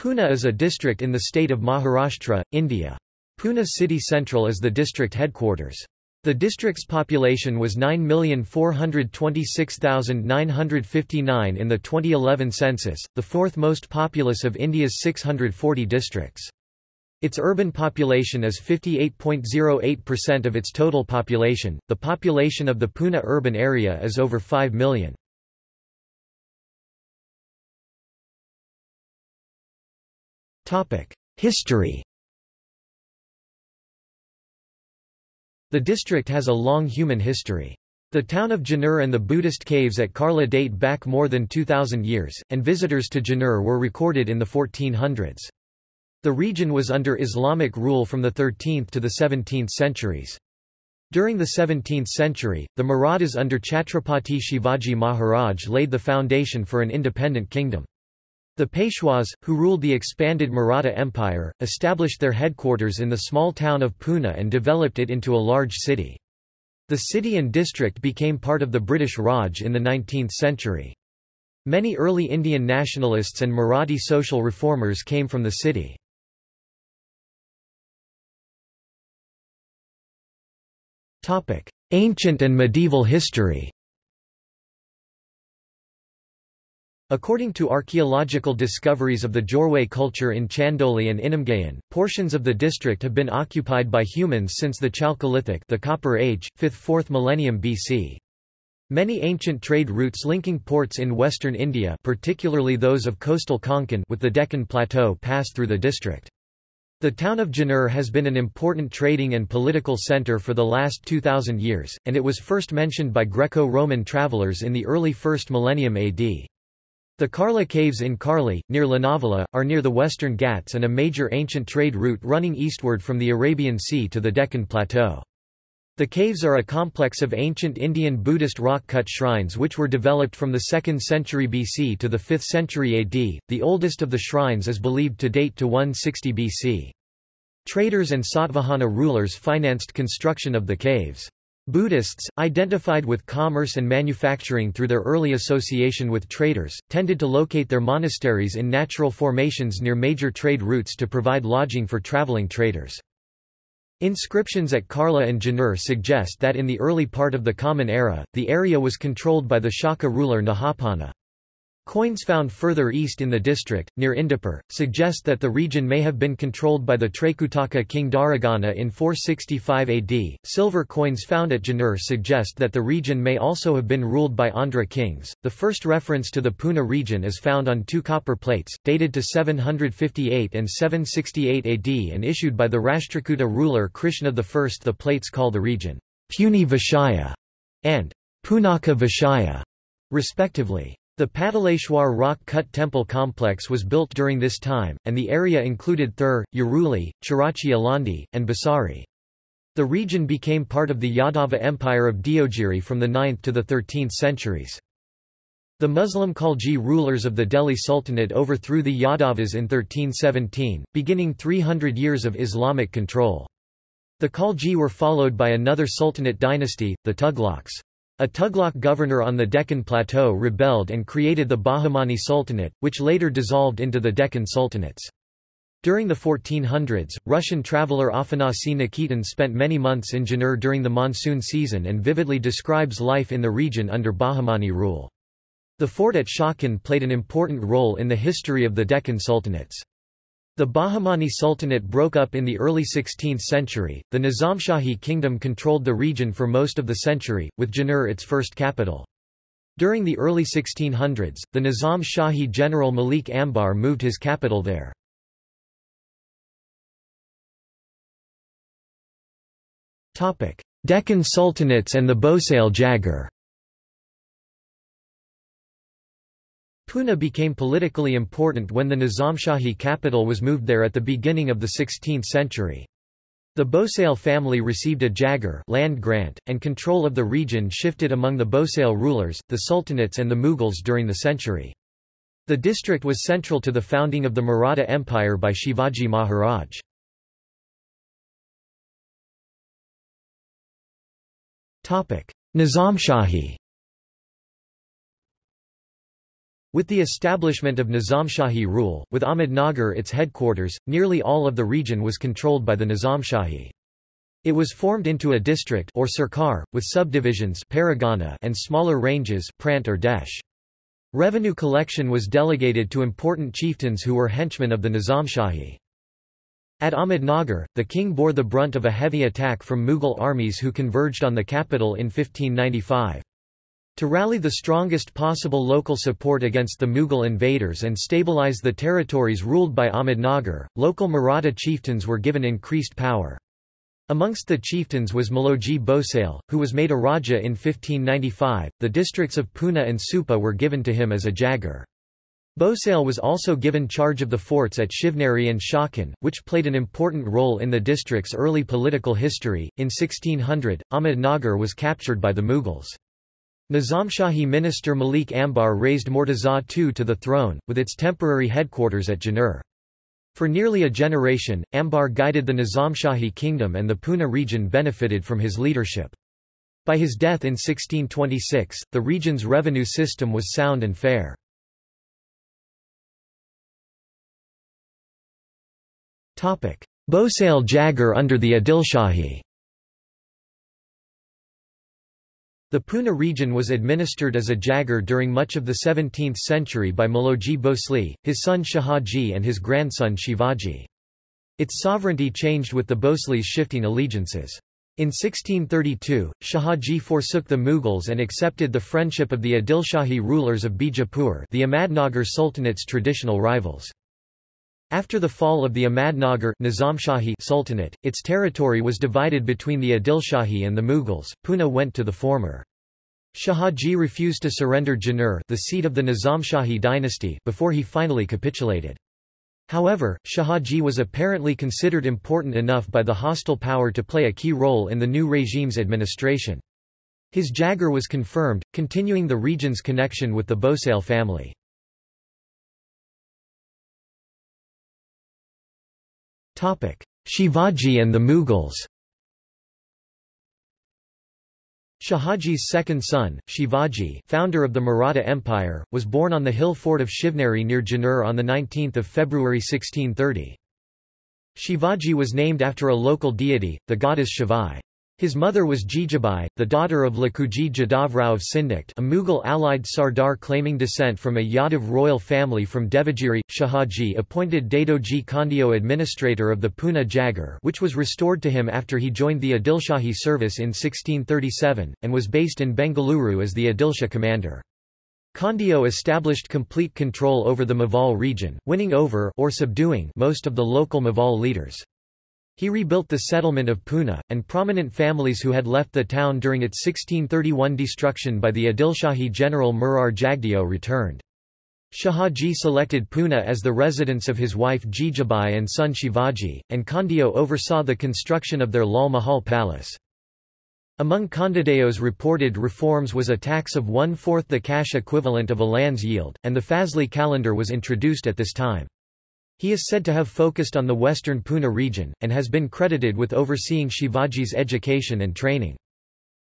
Pune is a district in the state of Maharashtra, India. Pune city central is the district headquarters. The district's population was 9,426,959 in the 2011 census, the fourth most populous of India's 640 districts. Its urban population is 58.08% of its total population. The population of the Pune urban area is over 5 million. History The district has a long human history. The town of Junnar and the Buddhist caves at Karla date back more than 2,000 years, and visitors to Junnar were recorded in the 1400s. The region was under Islamic rule from the 13th to the 17th centuries. During the 17th century, the Marathas under Chhatrapati Shivaji Maharaj laid the foundation for an independent kingdom. The Peshwas, who ruled the expanded Maratha Empire, established their headquarters in the small town of Pune and developed it into a large city. The city and district became part of the British Raj in the 19th century. Many early Indian nationalists and Marathi social reformers came from the city. Ancient and medieval history According to archaeological discoveries of the Jorwe culture in Chandoli and Inamgaon, portions of the district have been occupied by humans since the Chalcolithic the Copper Age, 5th–4th millennium BC. Many ancient trade routes linking ports in western India particularly those of coastal Konkan with the Deccan Plateau pass through the district. The town of Junnar has been an important trading and political centre for the last 2,000 years, and it was first mentioned by Greco-Roman travellers in the early 1st millennium AD. The Karla Caves in Karli, near Lonavala, are near the Western Ghats and a major ancient trade route running eastward from the Arabian Sea to the Deccan Plateau. The caves are a complex of ancient Indian Buddhist rock-cut shrines which were developed from the 2nd century BC to the 5th century AD. The oldest of the shrines is believed to date to 160 BC. Traders and Satavahana rulers financed construction of the caves. Buddhists, identified with commerce and manufacturing through their early association with traders, tended to locate their monasteries in natural formations near major trade routes to provide lodging for traveling traders. Inscriptions at Karla and Junnar suggest that in the early part of the Common Era, the area was controlled by the Shaka ruler Nahapana. Coins found further east in the district, near Indapur, suggest that the region may have been controlled by the Trekutaka king Dharagana in 465 AD. Silver coins found at Junnar suggest that the region may also have been ruled by Andhra kings. The first reference to the Pune region is found on two copper plates, dated to 758 and 768 AD and issued by the Rashtrakuta ruler Krishna I. The plates call the region Puni Vishaya and Punaka Vishaya, respectively. The Pataleshwar rock-cut temple complex was built during this time, and the area included Thur, Yaruli, Chirachi Alandi, and Bhosari. The region became part of the Yadava Empire of Deogiri from the 9th to the 13th centuries. The Muslim Khalji rulers of the Delhi Sultanate overthrew the Yadavas in 1317, beginning 300 years of Islamic control. The Khalji were followed by another Sultanate dynasty, the Tughlaqs. A Tughlaq governor on the Deccan Plateau rebelled and created the Bahmani Sultanate, which later dissolved into the Deccan Sultanates. During the 1400s, Russian traveller Afanasy Nikitin spent many months in Junnar during the monsoon season and vividly describes life in the region under Bahmani rule. The fort at Chakan played an important role in the history of the Deccan Sultanates. The Bahmani Sultanate broke up in the early 16th century. The Nizamshahi kingdom controlled the region for most of the century, with Junnar its first capital. During the early 1600s, the Nizam Shahi general Malik Ambar moved his capital there. Deccan Sultanates and the Bhosale Jagir Pune became politically important when the Nizamshahi capital was moved there at the beginning of the 16th century. The Bhosale family received a jagir land grant, and control of the region shifted among the Bhosale rulers, the Sultanates and the Mughals during the century. The district was central to the founding of the Maratha Empire by Shivaji Maharaj. Nizamshahi With the establishment of Nizamshahi rule, with Ahmednagar its headquarters, nearly all of the region was controlled by the Nizamshahi. It was formed into a district or sarkar, with subdivisions and smaller ranges prant or desh. Revenue collection was delegated to important chieftains who were henchmen of the Nizamshahi. At Ahmednagar, the king bore the brunt of a heavy attack from Mughal armies who converged on the capital in 1595. To rally the strongest possible local support against the Mughal invaders and stabilize the territories ruled by Ahmednagar, local Maratha chieftains were given increased power. Amongst the chieftains was Maloji Bhosale, who was made a Raja in 1595. The districts of Pune and Supa were given to him as a Jagir. Bhosale was also given charge of the forts at Shivneri and Chakan, which played an important role in the district's early political history. In 1600, Ahmednagar was captured by the Mughals. Nizamshahi minister Malik Ambar raised Murtaza II to the throne, with its temporary headquarters at Junnar. For nearly a generation, Ambar guided the Nizamshahi kingdom and the Pune region benefited from his leadership. By his death in 1626, the region's revenue system was sound and fair. Bhosale Jagir under the Adilshahi The Pune region was administered as a Jagir during much of the 17th century by Maloji Bhosle, his son Shahaji and his grandson Shivaji. Its sovereignty changed with the Bhosles shifting allegiances. In 1632, Shahaji forsook the Mughals and accepted the friendship of the Adilshahi rulers of Bijapur the Ahmadnagar Sultanate's traditional rivals. After the fall of the Ahmadnagar Nizamshahi Sultanate, its territory was divided between the Adilshahi and the Mughals. Pune went to the former. Shahaji refused to surrender Junnar the seat of the Nizamshahi dynasty before he finally capitulated. However, Shahaji was apparently considered important enough by the hostile power to play a key role in the new regime's administration. His Jagir was confirmed, continuing the region's connection with the Bhosale family. Shivaji and the Mughals Shahaji's second son, Shivaji founder of the Maratha Empire, was born on the hill fort of Shivneri near Junnar on the 19 February 1630. Shivaji was named after a local deity, the goddess Shivai. His mother was Jijabai, the daughter of Lakhuji Jadavrao of Sindikt a Mughal allied Sardar claiming descent from a Yadav royal family from Devagiri. Shahaji appointed Dadoji Khandio administrator of the Pune Jagir which was restored to him after he joined the Adilshahi service in 1637, and was based in Bengaluru as the Adilsha commander. Khandio established complete control over the Maval region, winning over or subduing most of the local Maval leaders. He rebuilt the settlement of Pune, and prominent families who had left the town during its 1631 destruction by the Adilshahi general Murar Jagdeo returned. Shahaji selected Pune as the residence of his wife Jijabai and son Shivaji, and Khandio oversaw the construction of their Lal Mahal palace. Among Khandadeo's reported reforms was a tax of one-fourth the cash equivalent of a land's yield, and the Fazli calendar was introduced at this time. He is said to have focused on the western Pune region, and has been credited with overseeing Shivaji's education and training.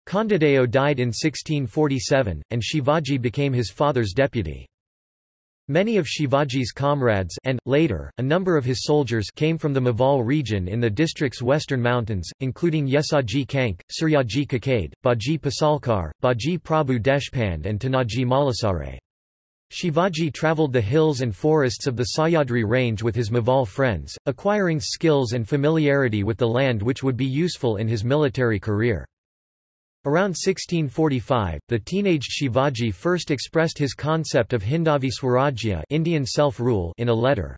Khandadeo died in 1647, and Shivaji became his father's deputy. Many of Shivaji's comrades and, later, a number of his soldiers came from the Maval region in the district's western mountains, including Yesaji Kank, Suryaji Kakade, Baji Pasalkar, Baji Prabhu Deshpande and Tanaji Malasare. Shivaji travelled the hills and forests of the Sahyadri range with his Maval friends, acquiring skills and familiarity with the land which would be useful in his military career. Around 1645, the teenaged Shivaji first expressed his concept of Hindavi Swarajya Indian self-rule in a letter.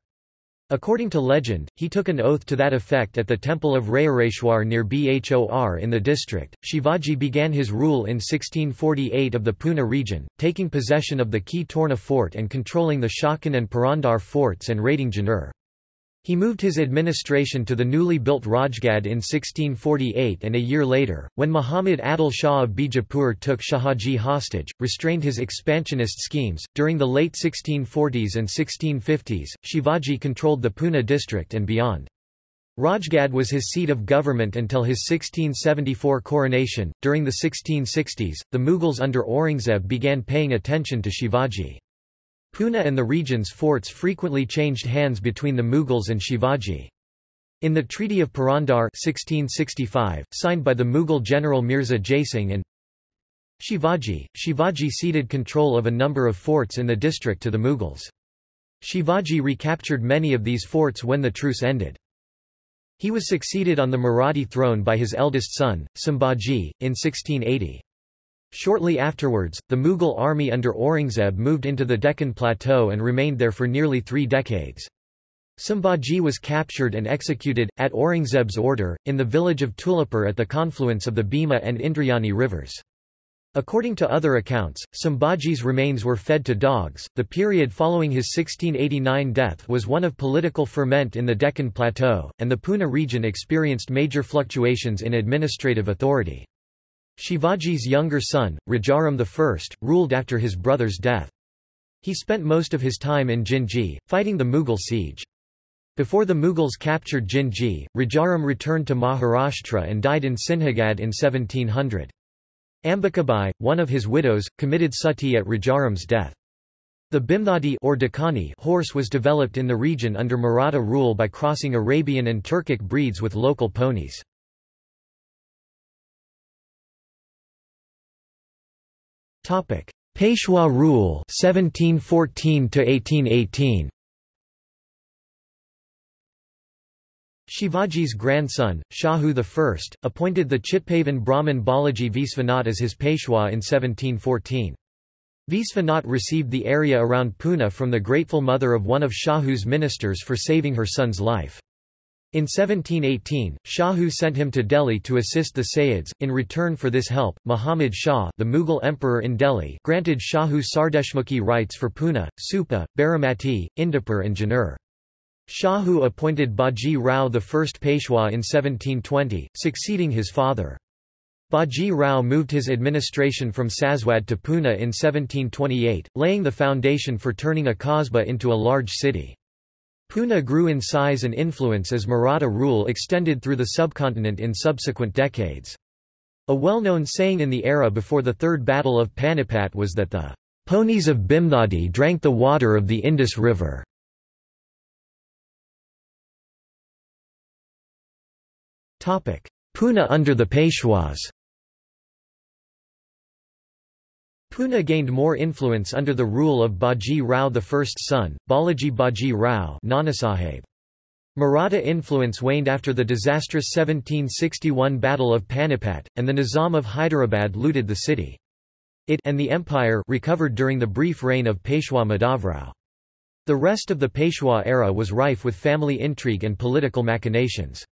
According to legend, he took an oath to that effect at the temple of Rayareshwar near Bhor in the district. Shivaji began his rule in 1648 of the Pune region, taking possession of the Ki Torna fort and controlling the Chakan and Purandar forts and raiding Junnar. He moved his administration to the newly built Rajgad in 1648 and a year later, when Muhammad Adil Shah of Bijapur took Shahaji hostage, restrained his expansionist schemes. During the late 1640s and 1650s, Shivaji controlled the Pune district and beyond. Rajgad was his seat of government until his 1674 coronation. During the 1660s, the Mughals under Aurangzeb began paying attention to Shivaji. Pune and the region's forts frequently changed hands between the Mughals and Shivaji. In the Treaty of Purandar 1665, signed by the Mughal general Mirza Jaisingh and Shivaji, Shivaji ceded control of a number of forts in the district to the Mughals. Shivaji recaptured many of these forts when the truce ended. He was succeeded on the Marathi throne by his eldest son, Sambhaji, in 1680. Shortly afterwards, the Mughal army under Aurangzeb moved into the Deccan Plateau and remained there for nearly three decades. Sambhaji was captured and executed, at Aurangzeb's order, in the village of Tulapur at the confluence of the Bhima and Indrayani rivers. According to other accounts, Sambhaji's remains were fed to dogs. The period following his 1689 death was one of political ferment in the Deccan Plateau, and the Pune region experienced major fluctuations in administrative authority. Shivaji's younger son, Rajaram I, ruled after his brother's death. He spent most of his time in Jinji, fighting the Mughal siege. Before the Mughals captured Jinji, Rajaram returned to Maharashtra and died in Sinhagad in 1700. Ambikabai, one of his widows, committed sati at Rajaram's death. The Bimnadi or Dakani horse was developed in the region under Maratha rule by crossing Arabian and Turkic breeds with local ponies. Peshwa rule 1714 to 1818 Shivaji's grandson, Shahu I, appointed the Chitpavan Brahmin Balaji Visvanath as his Peshwa in 1714. Visvanath received the area around Pune from the grateful mother of one of Shahu's ministers for saving her son's life. In 1718, Shahu sent him to Delhi to assist the Sayyids. In return for this help, Muhammad Shah, the Mughal emperor in Delhi, granted Shahu Sardeshmukhi rights for Pune, Supa, Baramati, Indapur and Junnar. Shahu appointed Baji Rao the first Peshwa in 1720, succeeding his father. Baji Rao moved his administration from Saswad to Pune in 1728, laying the foundation for turning a Kasbah into a large city. Pune grew in size and influence as Maratha rule extended through the subcontinent in subsequent decades. A well-known saying in the era before the Third Battle of Panipat was that the ponies of Bimnadi drank the water of the Indus River. Pune under the Peshwas Pune gained more influence under the rule of Baji Rao I's son, Balaji Baji Rao Nanasaheb. Maratha influence waned after the disastrous 1761 Battle of Panipat, and the Nizam of Hyderabad looted the city. It and the empire recovered during the brief reign of Peshwa Madhavrao. The rest of the Peshwa era was rife with family intrigue and political machinations.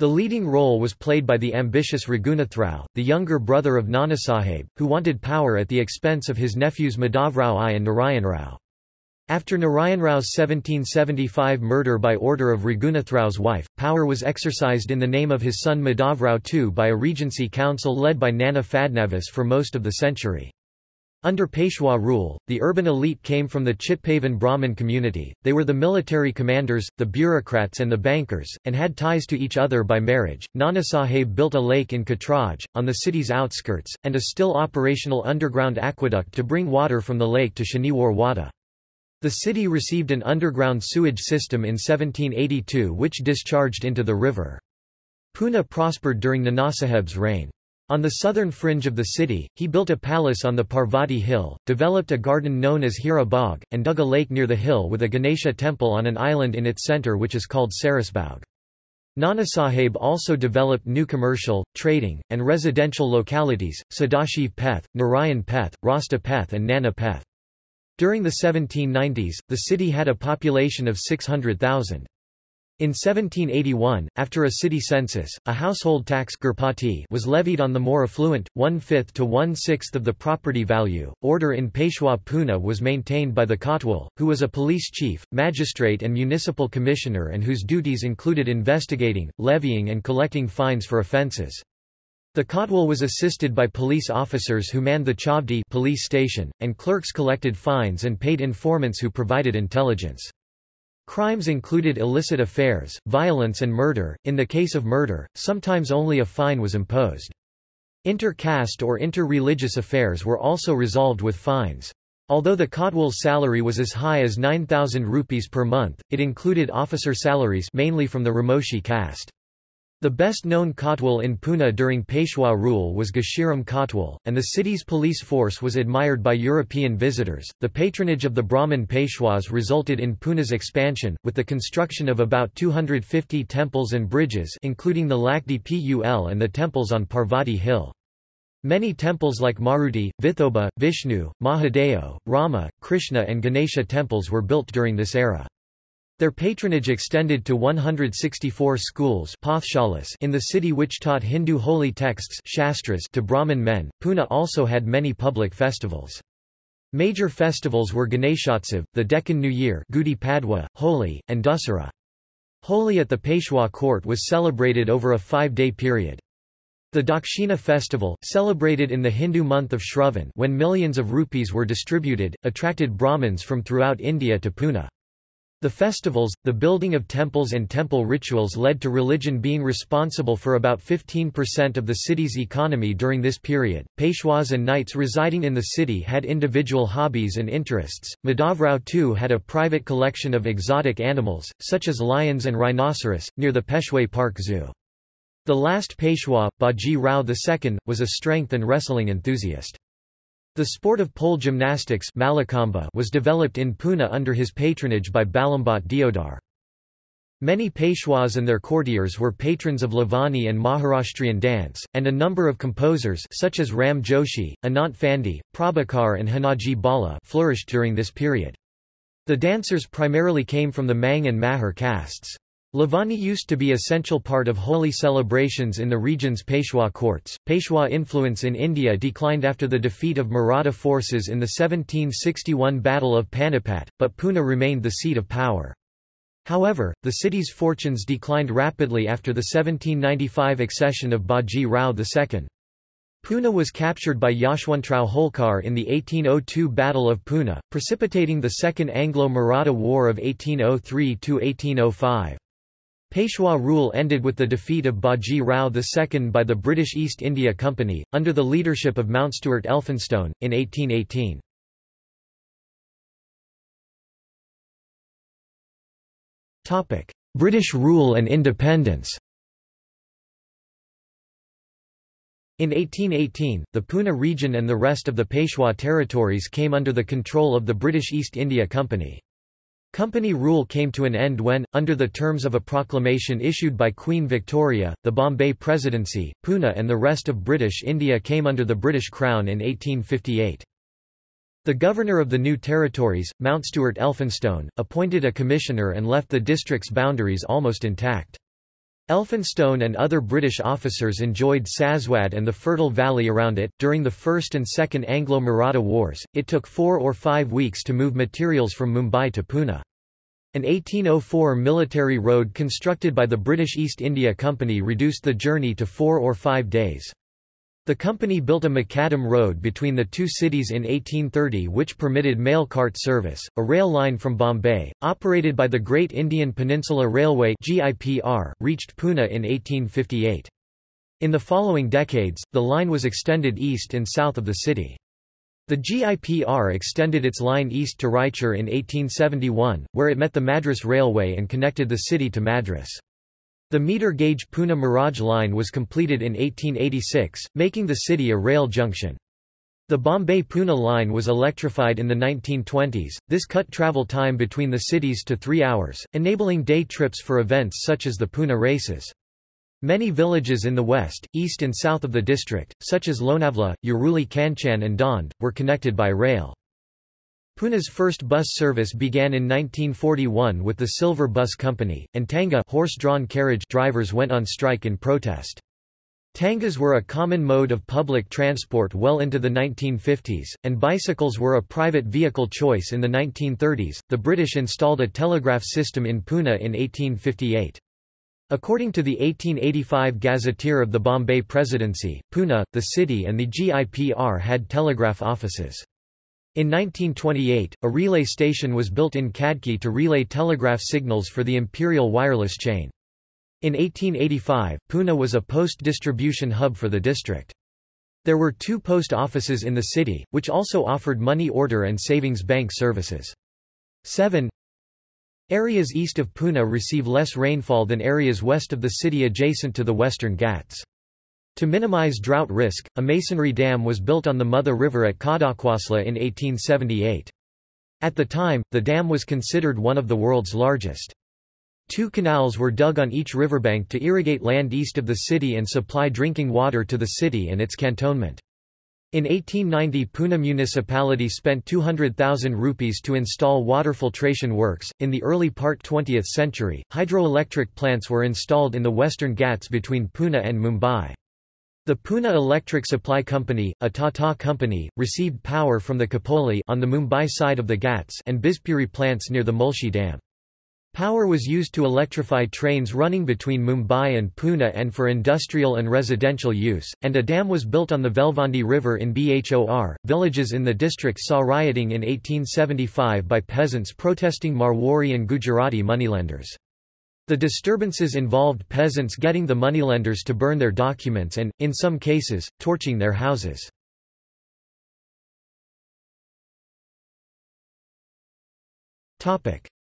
The leading role was played by the ambitious Raghunathrao, the younger brother of Nanasaheb, who wanted power at the expense of his nephews Madhavrao I and Narayanrao. After Narayanrao's 1775 murder by order of Raghunathrao's wife, power was exercised in the name of his son Madhavrao II by a regency council led by Nana Fadnavis for most of the century. Under Peshwa rule, the urban elite came from the Chitpavan Brahmin community, they were the military commanders, the bureaucrats and the bankers, and had ties to each other by marriage. Nana Sahib built a lake in Katraj, on the city's outskirts, and a still operational underground aqueduct to bring water from the lake to Shaniwar Wada. The city received an underground sewage system in 1782 which discharged into the river. Pune prospered during Nanasaheb's reign. On the southern fringe of the city, he built a palace on the Parvati hill, developed a garden known as Hira Bagh, and dug a lake near the hill with a Ganesha temple on an island in its center which is called Sarasbaug. Nanasaheb also developed new commercial, trading, and residential localities, Sadashiv Peth, Narayan Peth, Rasta Peth and Nana Peth. During the 1790s, the city had a population of 600,000. In 1781, after a city census, a household tax was levied on the more affluent, one-fifth to one-sixth of the property value. Order in Peshwa Pune was maintained by the Kotwal, who was a police chief, magistrate and municipal commissioner and whose duties included investigating, levying and collecting fines for offences. The Kotwal was assisted by police officers who manned the Chavdi police station, and clerks collected fines and paid informants who provided intelligence. Crimes included illicit affairs, violence and murder. In the case of murder, sometimes only a fine was imposed. Inter-caste or inter-religious affairs were also resolved with fines. Although the Kotwal's salary was as high as 9,000 rupees per month, it included officer salaries mainly from the Ramoshi caste. The best-known Kotwal in Pune during Peshwa rule was Ghashiram Kotwal, and the city's police force was admired by European visitors. The patronage of the Brahmin Peshwas resulted in Pune's expansion, with the construction of about 250 temples and bridges including the Lakdi Pul and the temples on Parvati Hill. Many temples like Maruti, Vithoba, Vishnu, Mahadeo, Rama, Krishna and Ganesha temples were built during this era. Their patronage extended to 164 schools in the city which taught Hindu holy texts shastras to Brahmin men. Pune also had many public festivals. Major festivals were Ganeshotsav, the Deccan New Year Gudi Padwa, Holi, and Dussehra. Holi at the Peshwa court was celebrated over a five-day period. The Dakshina festival, celebrated in the Hindu month of Shravan when millions of rupees were distributed, attracted Brahmins from throughout India to Pune. The festivals, the building of temples and temple rituals led to religion being responsible for about 15% of the city's economy during this period. Peshwas and knights residing in the city had individual hobbies and interests. Madhavrao too had a private collection of exotic animals, such as lions and rhinoceros, near the Peshwe Park Zoo. The last Peshwa, Baji Rao II, was a strength and wrestling enthusiast. The sport of pole gymnastics was developed in Pune under his patronage by Balambhat Deodar. Many Peshwas and their courtiers were patrons of Lavani and Maharashtrian dance, and a number of composers such as Ram Joshi, Anant Phande, Prabhakar and Hanaji Bala flourished during this period. The dancers primarily came from the Mang and Mahar castes. Lavani used to be essential part of holy celebrations in the region's Peshwa courts. Peshwa influence in India declined after the defeat of Maratha forces in the 1761 Battle of Panipat, but Pune remained the seat of power. However, the city's fortunes declined rapidly after the 1795 accession of Baji Rao II. Pune was captured by Yashwantrao Holkar in the 1802 Battle of Pune, precipitating the Second Anglo-Maratha War of 1803–1805. Peshwa rule ended with the defeat of Baji Rao II by the British East India Company, under the leadership of Mountstuart Elphinstone, in 1818. British rule and independence In 1818, the Pune region and the rest of the Peshwa territories came under the control of the British East India Company. Company rule came to an end when, under the terms of a proclamation issued by Queen Victoria, the Bombay Presidency, Pune and the rest of British India came under the British Crown in 1858. The governor of the new territories, Mountstuart Elphinstone, appointed a commissioner and left the district's boundaries almost intact. Elphinstone and other British officers enjoyed Saswad and the fertile valley around it. During the First and Second Anglo Maratha Wars, it took four or five weeks to move materials from Mumbai to Pune. An 1804 military road constructed by the British East India Company reduced the journey to four or five days. The company built a macadam road between the two cities in 1830 which permitted mail cart service, a rail line from Bombay, operated by the Great Indian Peninsula Railway reached Pune in 1858. In the following decades, the line was extended east and south of the city. The GIPR extended its line east to Raichur in 1871, where it met the Madras Railway and connected the city to Madras. The meter-gauge Pune-Miraj line was completed in 1886, making the city a rail junction. The Bombay-Pune line was electrified in the 1920s, this cut travel time between the cities to three hours, enabling day trips for events such as the Pune races. Many villages in the west, east and south of the district, such as Lonavla, Uruli Kanchan and Daund, were connected by rail. Pune's first bus service began in 1941 with the Silver Bus Company, and Tanga horse-drawn carriage drivers went on strike in protest. Tangas were a common mode of public transport well into the 1950s, and bicycles were a private vehicle choice in the 1930s. The British installed a telegraph system in Pune in 1858. According to the 1885 Gazetteer of the Bombay Presidency, Pune, the city and the GIPR had telegraph offices. In 1928, a relay station was built in Khadki to relay telegraph signals for the imperial wireless chain. In 1885, Pune was a post-distribution hub for the district. There were two post offices in the city, which also offered money order and savings bank services. 7. Areas east of Pune receive less rainfall than areas west of the city adjacent to the Western Ghats. To minimize drought risk, a masonry dam was built on the Mother River at Khadakwasla in 1878. At the time, the dam was considered one of the world's largest. Two canals were dug on each riverbank to irrigate land east of the city and supply drinking water to the city and its cantonment. In 1890 Pune municipality spent 200,000 rupees to install water filtration works. In the early part 20th century, hydroelectric plants were installed in the western Ghats between Pune and Mumbai. The Pune Electric Supply Company, a Tata company, received power from the Khopoli on the Mumbai side of the Ghats and Bhivpuri plants near the Mulshi Dam. Power was used to electrify trains running between Mumbai and Pune and for industrial and residential use, and a dam was built on the Velvandi River in Bhor. Villages in the district saw rioting in 1875 by peasants protesting Marwari and Gujarati moneylenders. The disturbances involved peasants getting the moneylenders to burn their documents and, in some cases, torching their houses.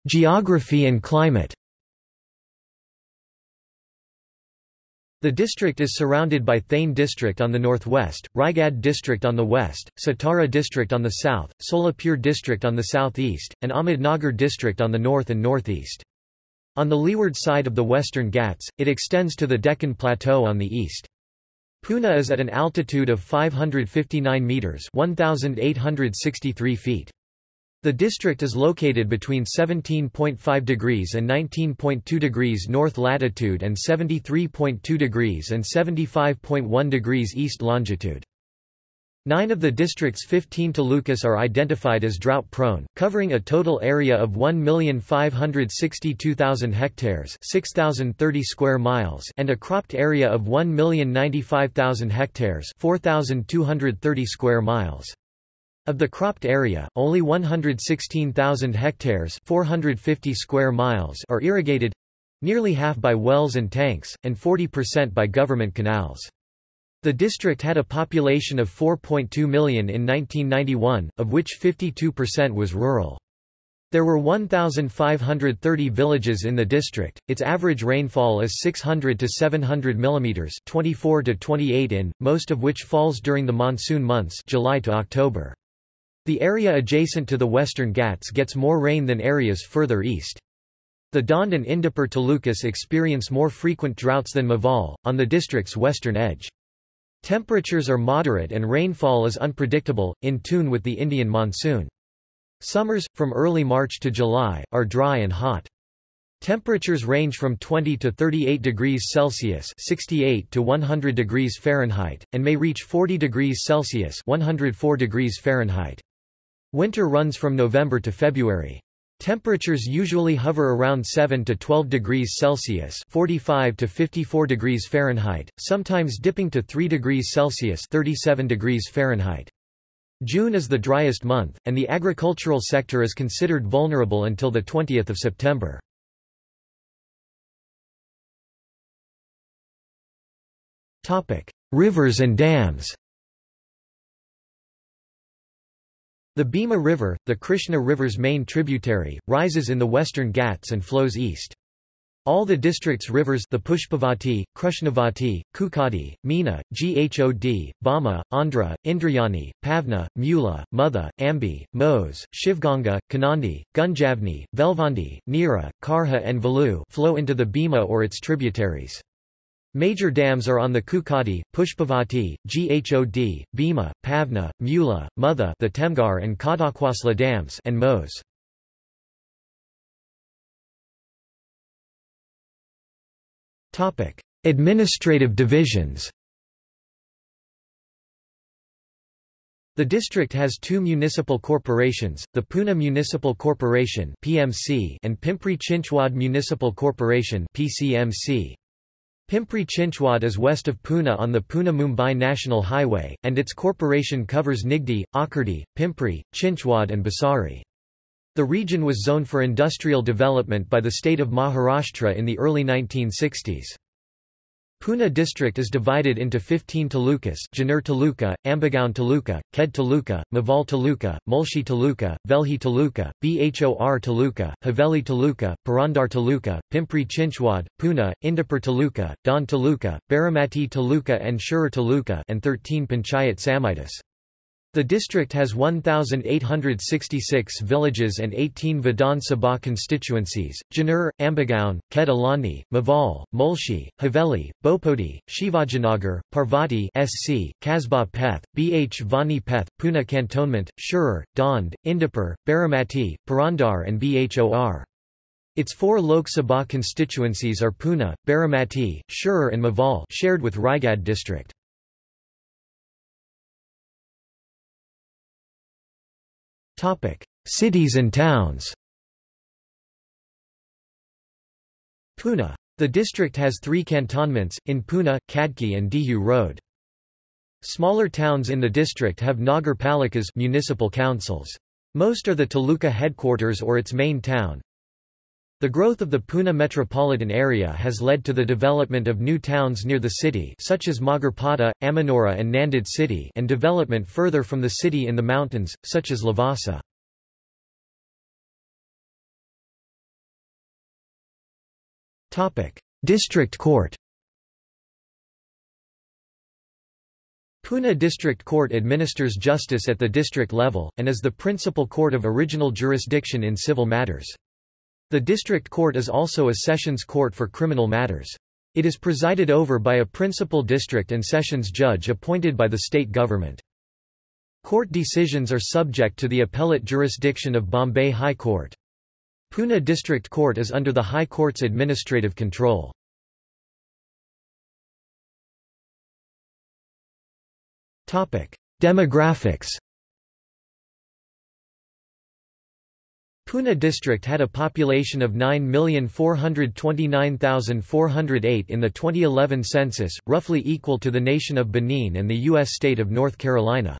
Geography and climate The district is surrounded by Thane district on the northwest, Raigad district on the west, Satara district on the south, Solapur district on the southeast, and Ahmednagar district on the north and northeast. On the leeward side of the western Ghats, it extends to the Deccan Plateau on the east. Pune is at an altitude of 559 metres 1,863 feet. The district is located between 17.5 degrees and 19.2 degrees north latitude and 73.2 degrees and 75.1 degrees east longitude. Nine of the district's 15 talukas are identified as drought-prone, covering a total area of 1,562,000 hectares 6,030 square miles and a cropped area of 1,095,000 hectares 4,230 square miles. Of the cropped area, only 116,000 hectares 450 square miles are irrigated nearly half by wells and tanks, and 40% by government canals. The district had a population of 4.2 million in 1991, of which 52% was rural. There were 1,530 villages in the district. Its average rainfall is 600 to 700 mm 24 to 28 in, most of which falls during the monsoon months July to October. The area adjacent to the western Ghats gets more rain than areas further east. The Daund and Indapur talukas experience more frequent droughts than Maval, on the district's western edge. Temperatures are moderate and rainfall is unpredictable, in tune with the Indian monsoon. Summers, from early March to July, are dry and hot. Temperatures range from 20 to 38 degrees Celsius (68 to 100 degrees Fahrenheit) and may reach 40 degrees Celsius (104 degrees Fahrenheit). Winter runs from November to February. Temperatures usually hover around 7 to 12 degrees Celsius (45 to 54 degrees Fahrenheit), sometimes dipping to 3 degrees Celsius (37 degrees Fahrenheit). June is the driest month, and the agricultural sector is considered vulnerable until the 20th of September. Topic: Rivers and dams. The Bhima River, the Krishna River's main tributary, rises in the western Ghats and flows east. All the district's rivers the Pushpavati, Krishnavati, Kukadi, Meena, Ghod, Bama, Andhra, Indrayani, Pavna, Mula, Mutha, Ambi, Mose, Shivganga, Kanandi, Gunjavni, Velvandi, Nira, Karha and Valu flow into the Bhima or its tributaries. Major dams are on the Kukadi, Pushpavati, Ghod, Bhima, Pavna, Mula, Mutha the Temghar and Khadakwasla dams and Mose. Administrative divisions The district has two municipal corporations, the Pune Municipal Corporation (PMC) and Pimpri Chinchwad Municipal Corporation (PCMC). Pimpri Chinchwad is west of Pune on the Pune-Mumbai National Highway, and its corporation covers Nigdi, Akurdi, Pimpri, Chinchwad and Bhosari. The region was zoned for industrial development by the state of Maharashtra in the early 1960s. Pune district is divided into 15 talukas Junnar Taluka, Ambegaon Taluka, Khed Taluka, Maval Taluka, Mulshi Taluka, Velhi Taluka, Bhor Taluka, Haveli Taluka, Purandar Taluka, Pimpri Chinchwad, Pune, Indapur Taluka, Daund Taluka, Baramati Taluka and Shirur Taluka and 13 Panchayat Samitis. The district has 1,866 villages and 18 Vidhan Sabha constituencies, Junnar, Ambegaon, Khed Alandi, Maval, Mulshi, Haveli, Bhopodi, Shivajinagar, Parvati SC, Kasba Peth, Bh Vani Peth, Pune Cantonment, Shirur, Daund, Indapur, Baramati, Purandar and Bhor. Its four Lok Sabha constituencies are Pune, Baramati, Shirur and Maval shared with Raigad district. Cities and towns Pune. The district has three cantonments, in Pune, Khadki and Dehu Road. Smaller towns in the district have Nagar palikas municipal councils. Most are the taluka headquarters or its main town. The growth of the Pune metropolitan area has led to the development of new towns near the city such as Magarpatta, Amanora and Nanded city and development further from the city in the mountains, such as Lavasa. District Court Pune District Court administers justice at the district level, and is the principal court of original jurisdiction in civil matters. The district court is also a sessions court for criminal matters. It is presided over by a principal district and sessions judge appointed by the state government. Court decisions are subject to the appellate jurisdiction of Bombay High Court. Pune District Court is under the High Court's administrative control. Demographics Pune district had a population of 9,429,408 in the 2011 census, roughly equal to the nation of Benin and the U.S. state of North Carolina.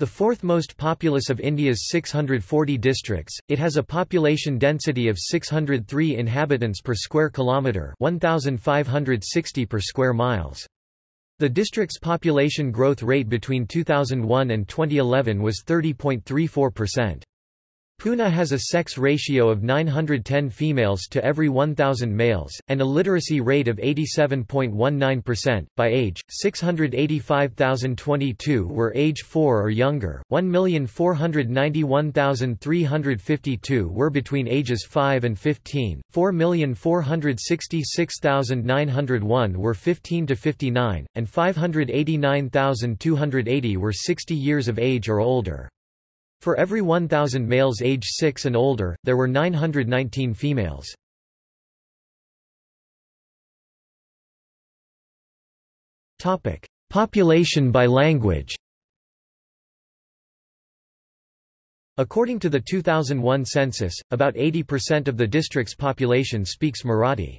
The fourth most populous of India's 640 districts, it has a population density of 603 inhabitants per square kilometre 1,560 per square miles. The district's population growth rate between 2001 and 2011 was 30.34%. Pune has a sex ratio of 910 females to every 1,000 males, and a literacy rate of 87.19%. By age, 685,022 were age 4 or younger, 1,491,352 were between ages 5 and 15, 4,466,901 were 15 to 59, and 589,280 were 60 years of age or older. For every 1,000 males age 6 and older, there were 919 females. Population by language According to the 2001 census, about 80% of the district's population speaks Marathi.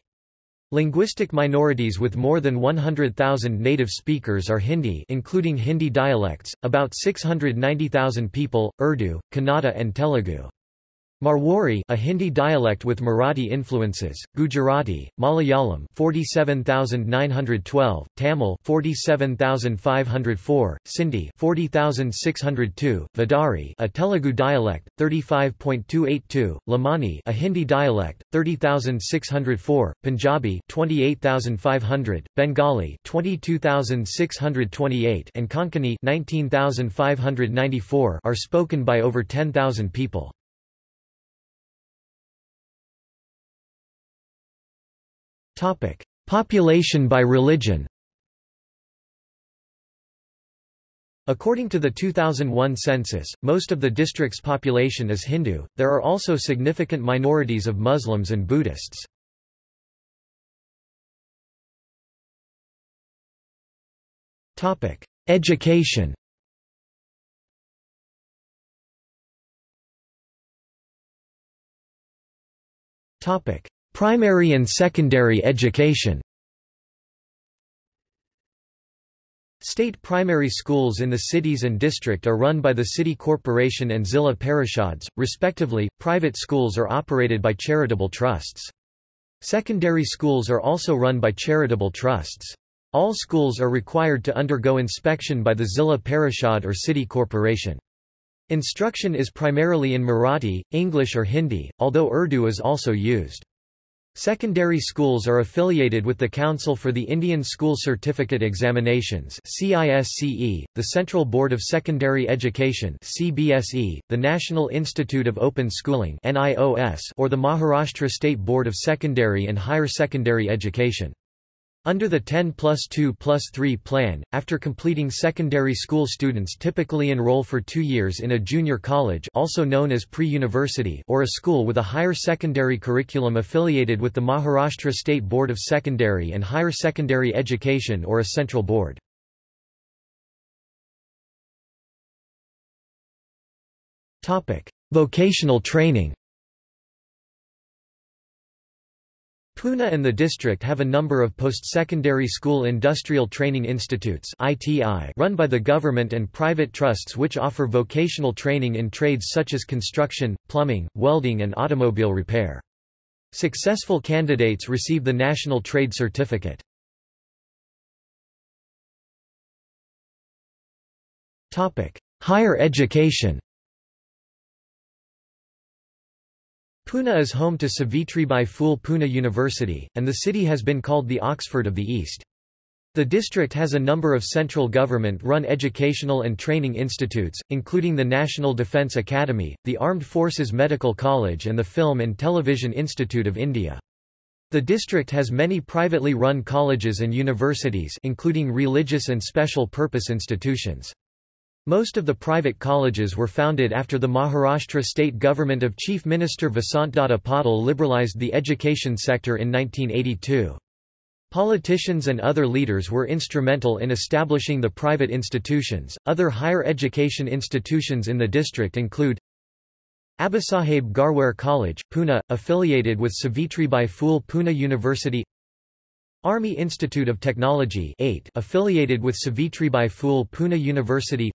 Linguistic minorities with more than 100,000 native speakers are Hindi including Hindi dialects, about 690,000 people, Urdu, Kannada and Telugu. Marwari a Hindi dialect with Marathi influences, Gujarati, Malayalam 47912, Tamil 47504, Sindhi 40602, Vidari a Telugu dialect 35.282, Lamani a Hindi dialect 30604, Punjabi 28500, Bengali 22628 and Konkani 19594 are spoken by over 10,000 people. Topic: Population by religion. According to the 2001 census, most of the district's population is Hindu. There are also significant minorities of Muslims and Buddhists. Topic: Education. Topic: Primary and secondary education State primary schools in the cities and district are run by the city corporation and Zilla Parishads, respectively. Private schools are operated by charitable trusts. Secondary schools are also run by charitable trusts. All schools are required to undergo inspection by the Zilla Parishad or city corporation. Instruction is primarily in Marathi, English or Hindi, although Urdu is also used. Secondary schools are affiliated with the Council for the Indian School Certificate Examinations CISCE, the Central Board of Secondary Education CBSE, the National Institute of Open Schooling NIOS, or the Maharashtra State Board of Secondary and Higher Secondary Education. Under the 10 plus 2 plus 3 plan, after completing secondary school students typically enroll for two years in a junior college also known as pre-university or a school with a higher secondary curriculum affiliated with the Maharashtra State Board of Secondary and Higher Secondary Education or a central board. Vocational training Pune and the district have a number of post-secondary school industrial training institutes run by the government and private trusts which offer vocational training in trades such as construction, plumbing, welding and automobile repair. Successful candidates receive the National Trade Certificate. Higher education Pune is home to Savitribai Phule Pune University, and the city has been called the Oxford of the East. The district has a number of central government-run educational and training institutes, including the National Defence Academy, the Armed Forces Medical College and the Film and Television Institute of India. The district has many privately run colleges and universities including religious and special purpose institutions. Most of the private colleges were founded after the Maharashtra state government of Chief Minister Vasantdada Patil liberalized the education sector in 1982. Politicians and other leaders were instrumental in establishing the private institutions. Other higher education institutions in the district include Abasaheb Garware College, Pune, affiliated with Savitribai Phule Pune University Army Institute of Technology 8 affiliated with Savitribai Phule Pune University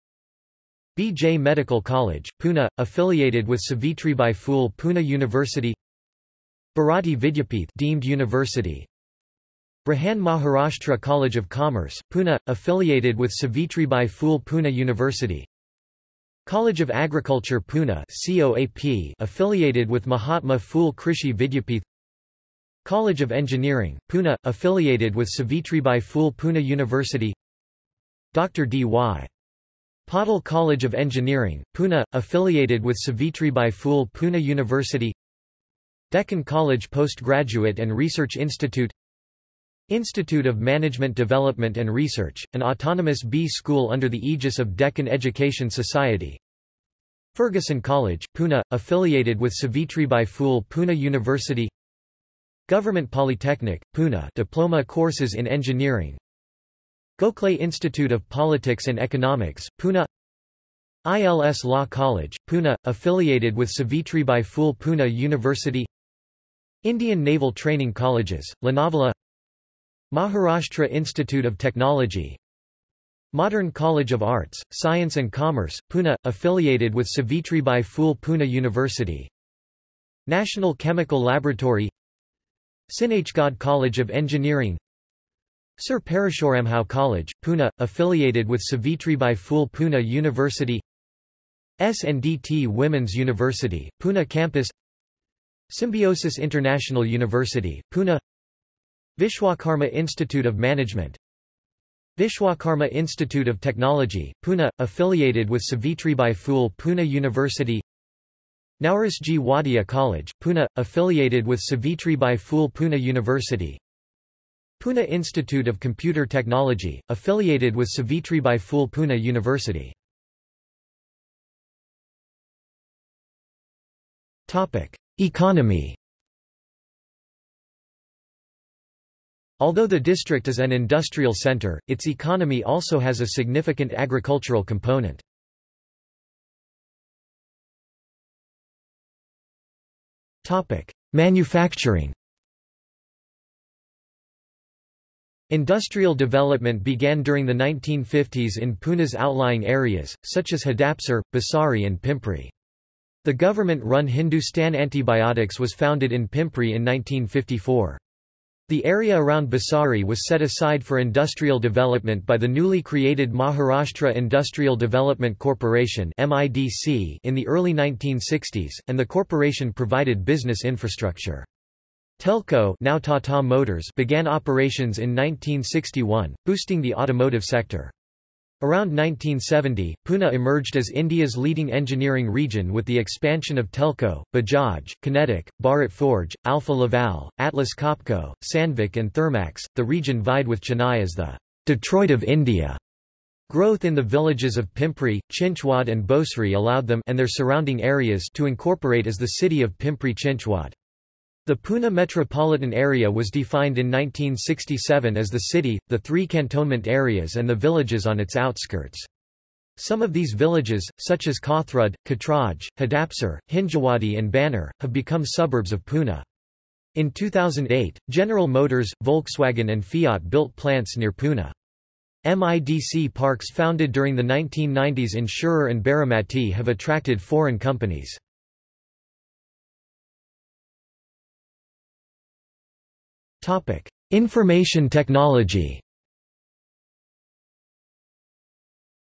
BJ Medical College, Pune, affiliated with Savitribai Phule Pune University Bharati Vidyapith deemed university Brihan Maharashtra College of Commerce, Pune, affiliated with Savitribai Phule Pune University College of Agriculture Pune COAP, affiliated with Mahatma Phule Krishi Vidyapith College of Engineering, Pune, affiliated with Savitribai Phule Pune University Dr. D.Y. Patil College of Engineering, Pune, affiliated with Savitribai Phule Pune University. Deccan College Postgraduate and Research Institute. Institute of Management Development and Research, an autonomous B school under the aegis of Deccan Education Society. Fergusson College, Pune, affiliated with Savitribai Phule Pune University. Government Polytechnic, Pune diploma courses in engineering Gokhale Institute of Politics and Economics, Pune. ILS Law College, Pune, affiliated with Savitribai Phule Pune University. Indian Naval Training Colleges, Lonavala Maharashtra Institute of Technology. Modern College of Arts, Science and Commerce, Pune, affiliated with Savitribai Phule Pune University. National Chemical Laboratory. Sinhgad College of Engineering Sir Parishuramrao College, Pune, affiliated with Savitribai Phule Pune University SNDT Women's University, Pune campus Symbiosis International University, Pune Vishwakarma Institute of Management Vishwakarma Institute of Technology, Pune, affiliated with Savitribai Phule Pune University Nowrosjee Wadia College, Pune, affiliated with Savitribai Phule Pune University Pune Institute of Computer Technology, affiliated with Savitribai Phule Pune University. Economy Although the district is an industrial center, its economy also has a significant agricultural component. Manufacturing Industrial development began during the 1950s in Pune's outlying areas, such as Hadapsar, Bhosari and Pimpri. The government-run Hindustan Antibiotics was founded in Pimpri in 1954. The area around Bhosari was set aside for industrial development by the newly created Maharashtra Industrial Development Corporation in the early 1960s, and the corporation provided business infrastructure. Telco now Tata Motors began operations in 1961, boosting the automotive sector. Around 1970, Pune emerged as India's leading engineering region with the expansion of Telco, Bajaj, Kinetic, Bharat Forge, Alfa Laval, Atlas Copco, Sandvik and Thermax. The region vied with Chennai as the Detroit of India. Growth in the villages of Pimpri, Chinchwad and Bhosari allowed them and their surrounding areas to incorporate as the city of Pimpri Chinchwad. The Pune metropolitan area was defined in 1967 as the city, the three cantonment areas and the villages on its outskirts. Some of these villages, such as Kothrud, Katraj, Hadapsar, Hinjawadi and Baner, have become suburbs of Pune. In 2008, General Motors, Volkswagen and Fiat built plants near Pune. MIDC parks founded during the 1990s in Shirur and Baramati have attracted foreign companies. Topic: Information technology.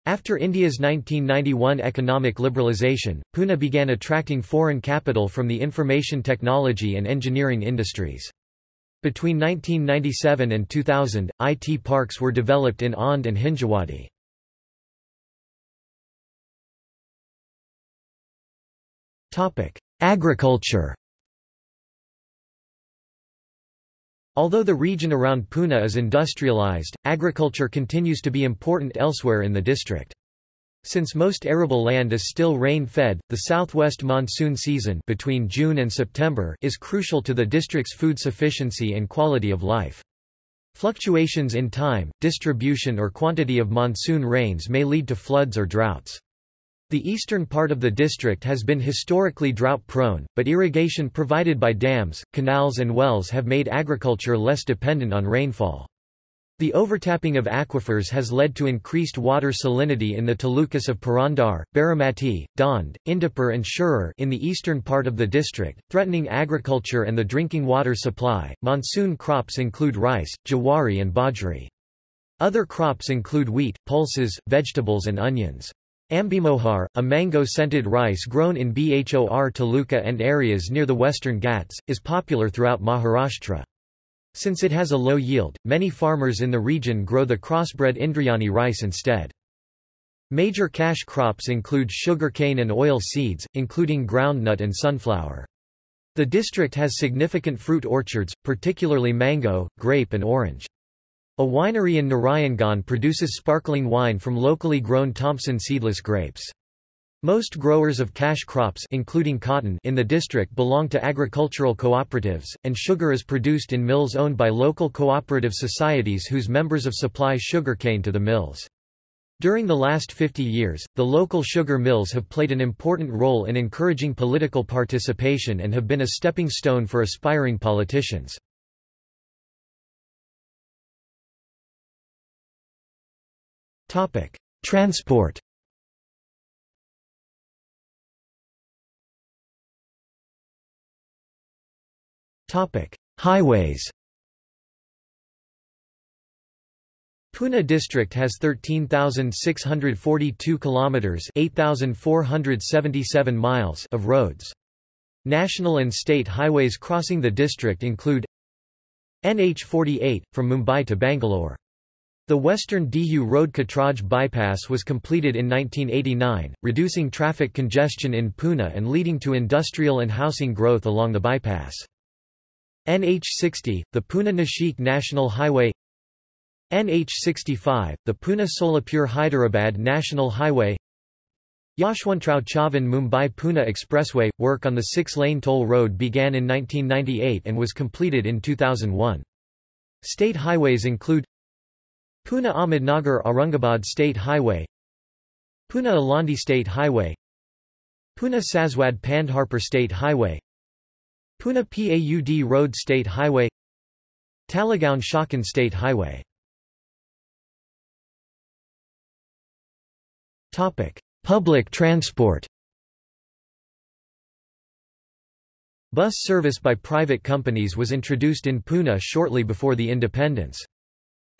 After India's 1991 economic liberalisation, Pune began attracting foreign capital from the information technology and engineering industries. Between 1997 and 2000, IT parks were developed in Aundh and Hinjawadi. Agriculture Although the region around Pune is industrialized, agriculture continues to be important elsewhere in the district. Since most arable land is still rain-fed, the southwest monsoon season between June and September is crucial to the district's food sufficiency and quality of life. Fluctuations in time, distribution or quantity of monsoon rains may lead to floods or droughts. The eastern part of the district has been historically drought-prone, but irrigation provided by dams, canals and wells have made agriculture less dependent on rainfall. The overtapping of aquifers has led to increased water salinity in the talukas of Purandar, Baramati, Daund, Indapur and Shirur in the eastern part of the district, threatening agriculture and the drinking water supply. Monsoon crops include rice, jawari and bajri. Other crops include wheat, pulses, vegetables and onions. Ambemohar, a mango-scented rice grown in Bhor Taluka and areas near the western Ghats, is popular throughout Maharashtra. Since it has a low yield, many farmers in the region grow the crossbred Indrayani rice instead. Major cash crops include sugarcane and oil seeds, including groundnut and sunflower. The district has significant fruit orchards, particularly mango, grape and orange. A winery in Narayangaon produces sparkling wine from locally grown Thompson seedless grapes. Most growers of cash crops including cotton in the district belong to agricultural cooperatives, and sugar is produced in mills owned by local cooperative societies whose members of supply sugarcane to the mills. During the last 50 years, the local sugar mills have played an important role in encouraging political participation and have been a stepping stone for aspiring politicians. Transport Topic: Highways Pune district has 13,642 kilometers, 8,477 miles of roads. National and state highways crossing the district include NH48 from Mumbai to Bangalore. The western Dehu Road Katraj bypass was completed in 1989, reducing traffic congestion in Pune and leading to industrial and housing growth along the bypass. NH60, the Pune-Nashik National Highway NH65, the Pune-Solapur Hyderabad National Highway Yashwantrao Chavan Mumbai-Pune Expressway – Work on the six-lane toll road began in 1998 and was completed in 2001. State highways include Pune Ahmednagar Aurangabad State Highway Pune Alandi State Highway Pune Saswad Pandharpur State Highway Pune Paud Road State Highway Talegaon Chakan State Highway Topic: Public transport Bus service by private companies was introduced in Pune shortly before the independence.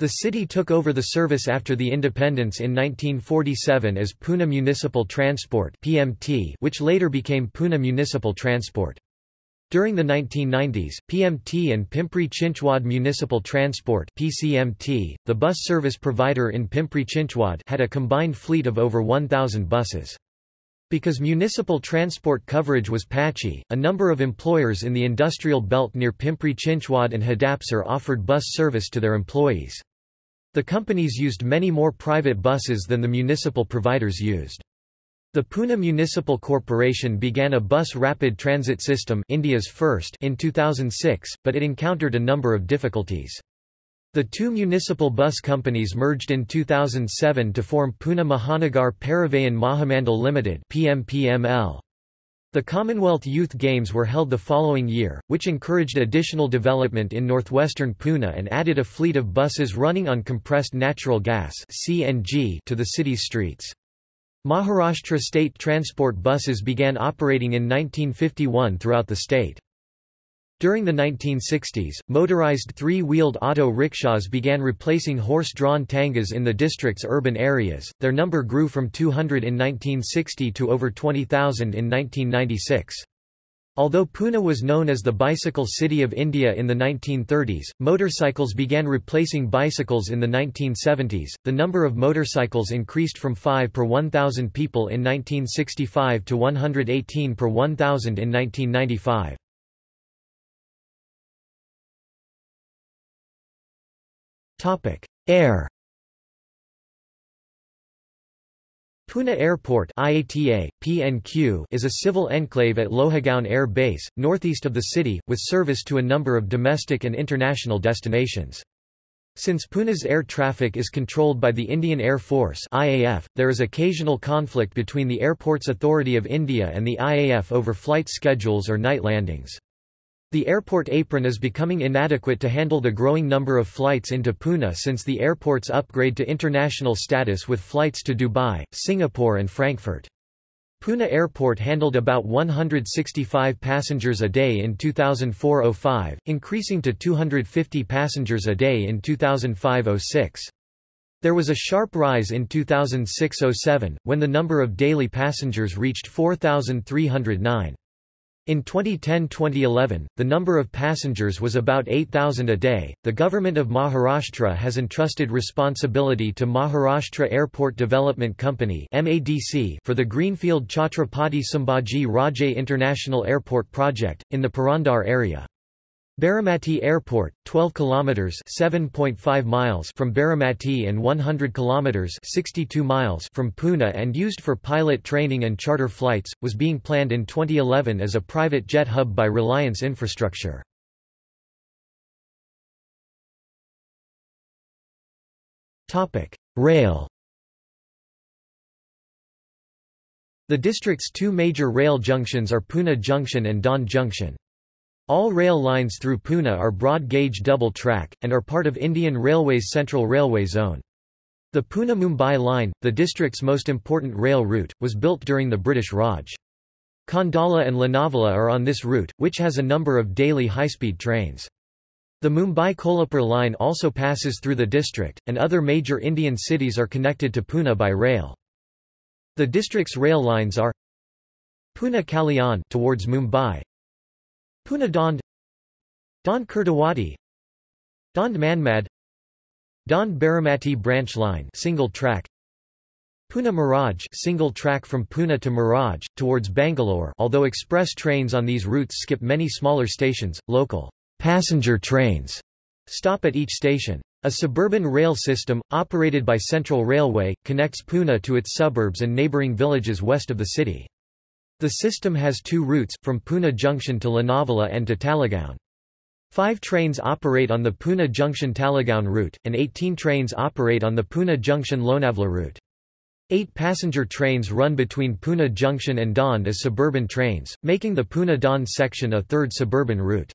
The city took over the service after the independence in 1947 as Pune Municipal Transport (PMT), which later became Pune Municipal Transport. During the 1990s, PMT and Pimpri Chinchwad Municipal Transport (PCMT), the bus service provider in Pimpri Chinchwad, had a combined fleet of over 1000 buses. Because municipal transport coverage was patchy, a number of employers in the industrial belt near Pimpri Chinchwad and Hadapsar offered bus service to their employees. The companies used many more private buses than the municipal providers used. The Pune Municipal Corporation began a bus rapid transit system India's first in 2006, but it encountered a number of difficulties. The two municipal bus companies merged in 2007 to form Pune Mahanagar Parivahan Mahamandal Limited (PMPML). The Commonwealth Youth Games were held the following year, which encouraged additional development in northwestern Pune and added a fleet of buses running on compressed natural gas (CNG) to the city's streets. Maharashtra state transport buses began operating in 1951 throughout the state. During the 1960s, motorized three-wheeled auto rickshaws began replacing horse-drawn tangas in the district's urban areas. Their number grew from 200 in 1960 to over 20,000 in 1996. Although Pune was known as the bicycle city of India in the 1930s, motorcycles began replacing bicycles in the 1970s. The number of motorcycles increased from 5 per 1,000 people in 1965 to 118 per 1,000 in 1995. Air Pune Airport IATA, PNQ is a civil enclave at Lohagaon Air Base, northeast of the city, with service to a number of domestic and international destinations. Since Pune's air traffic is controlled by the Indian Air Force IAF, there is occasional conflict between the Airports Authority of India and the IAF over flight schedules or night landings. The airport apron is becoming inadequate to handle the growing number of flights into Pune since the airport's upgrade to international status with flights to Dubai, Singapore and Frankfurt. Pune Airport handled about 165 passengers a day in 2004-05, increasing to 250 passengers a day in 2005-06. There was a sharp rise in 2006-07, when the number of daily passengers reached 4,309. In 2010-2011, the number of passengers was about 8,000 a day. The government of Maharashtra has entrusted responsibility to Maharashtra Airport Development Company (MADC) for the greenfield Chhatrapati Sambhaji Raje International Airport project in the Purandar area. Baramati Airport, 12 kilometers (7.5 miles) from Baramati and 100 kilometers (62 miles) from Pune and used for pilot training and charter flights, was being planned in 2011 as a private jet hub by Reliance Infrastructure. Topic: Rail The district's two major rail junctions are Pune Junction and Daund Junction. All rail lines through Pune are broad-gauge double-track, and are part of Indian Railways Central Railway Zone. The Pune-Mumbai line, the district's most important rail route, was built during the British Raj. Khandala and Lonavala are on this route, which has a number of daily high-speed trains. The Mumbai-Kolhapur line also passes through the district, and other major Indian cities are connected to Pune by rail. The district's rail lines are Pune Kalyan towards Mumbai, Pune Daund Daund Kurduwadi Daund Manmad Daund Baramati branch line single track Pune Miraj single track from Pune to Miraj, towards Bangalore although express trains on these routes skip many smaller stations, local passenger trains stop at each station. A suburban rail system, operated by Central Railway, connects Pune to its suburbs and neighbouring villages west of the city. The system has two routes, from Pune Junction to Lonavala and to Talegaon. Five trains operate on the Pune Junction-Talegaon route, and 18 trains operate on the Pune Junction-Lonavala route. Eight passenger trains run between Pune Junction and Daund as suburban trains, making the Pune-Daund section a third suburban route.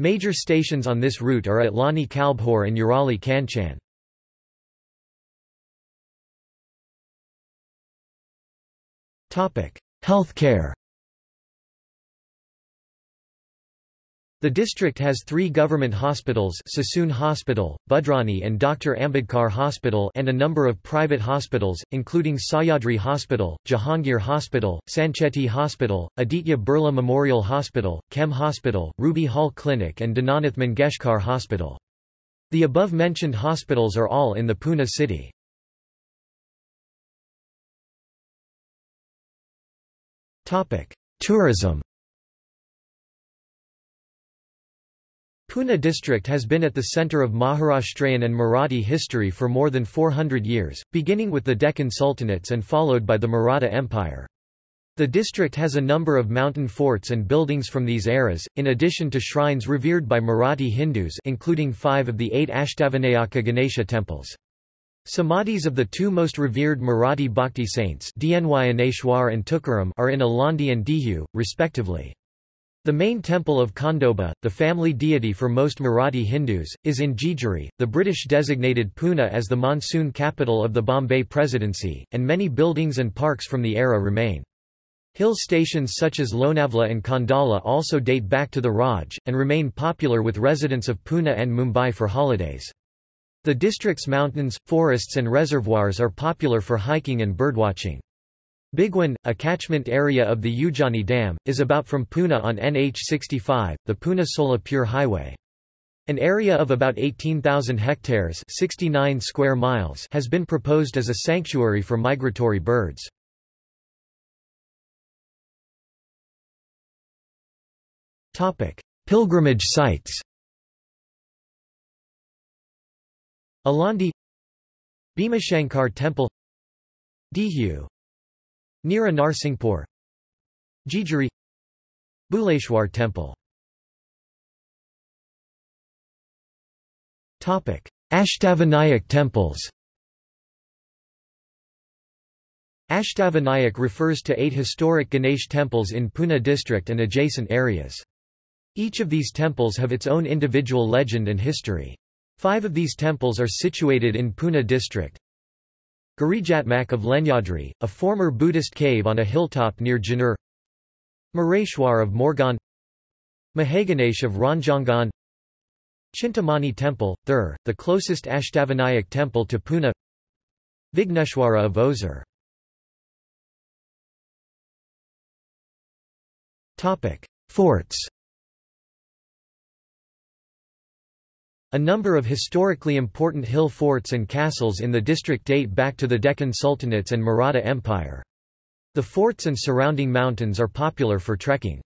Major stations on this route are at Loni Kalbhor and Urali Kanchan. Healthcare The district has three government hospitals Sassoon Hospital, Budrani and Dr. Ambedkar Hospital and a number of private hospitals, including Sahyadri Hospital, Jahangir Hospital, Sancheti Hospital, Aditya Birla Memorial Hospital, KEM Hospital, Ruby Hall Clinic and Dinanath Mangeshkar Hospital. The above-mentioned hospitals are all in the Pune city. Tourism Pune district has been at the centre of Maharashtrian and Marathi history for more than 400 years, beginning with the Deccan Sultanates and followed by the Maratha Empire. The district has a number of mountain forts and buildings from these eras, in addition to shrines revered by Marathi Hindus including five of the eight Ashtavinayaka Ganesha temples. Samadhis of the two most revered Marathi bhakti saints Dnyaneshwar and Tukaram are in Alandi and Dehu, respectively. The main temple of Khandoba, the family deity for most Marathi Hindus, is in Jejuri. The British designated Pune as the monsoon capital of the Bombay Presidency, and many buildings and parks from the era remain. Hill stations such as Lonavla and Khandala also date back to the Raj, and remain popular with residents of Pune and Mumbai for holidays. The district's mountains, forests and reservoirs are popular for hiking and birdwatching. Bhigwan, a catchment area of the Ujjani Dam, is about from Pune on NH65, the Pune-Solapur highway. An area of about 18,000 hectares 69 square miles has been proposed as a sanctuary for migratory birds. Pilgrimage sites Alandi Bhimashankar Temple Dehu Near Narsinghpur Jejuri Bhuleshwar Temple Ashtavinayak temples Ashtavinayak refers to eight historic Ganesh temples in Pune district and adjacent areas. Each of these temples have its own individual legend and history. Five of these temples are situated in Pune district. Girijatmak of Lenyadri, a former Buddhist cave on a hilltop near Junnar. Mareshwar of Morgaon. Mahaganesh of Ranjangaon. Chintamani Temple, Theur, the closest Ashtavinayak temple to Pune. Vighneshwara of Ozar Forts A number of historically important hill forts and castles in the district date back to the Deccan Sultanates and Maratha Empire. The forts and surrounding mountains are popular for trekking.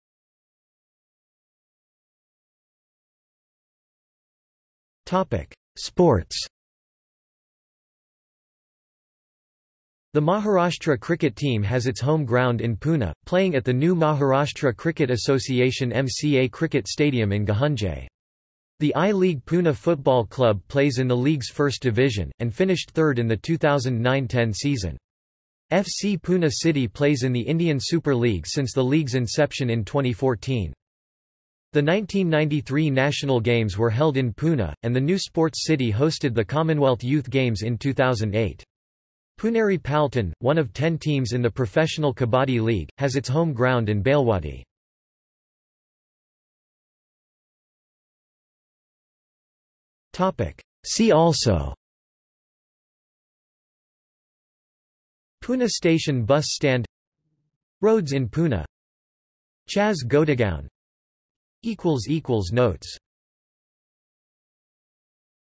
Sports The Maharashtra cricket team has its home ground in Pune, playing at the new Maharashtra Cricket Association MCA Cricket Stadium in Gahunje. The I-League Pune Football Club plays in the league's first division, and finished third in the 2009-10 season. FC Pune City plays in the Indian Super League since the league's inception in 2014. The 1993 national games were held in Pune, and the new sports city hosted the Commonwealth Youth Games in 2008. Puneri Paltan, one of ten teams in the Professional Kabaddi League, has its home ground in Balewadi. See also. Pune Station Bus Stand. Roads in Pune. Chas Godagown Notes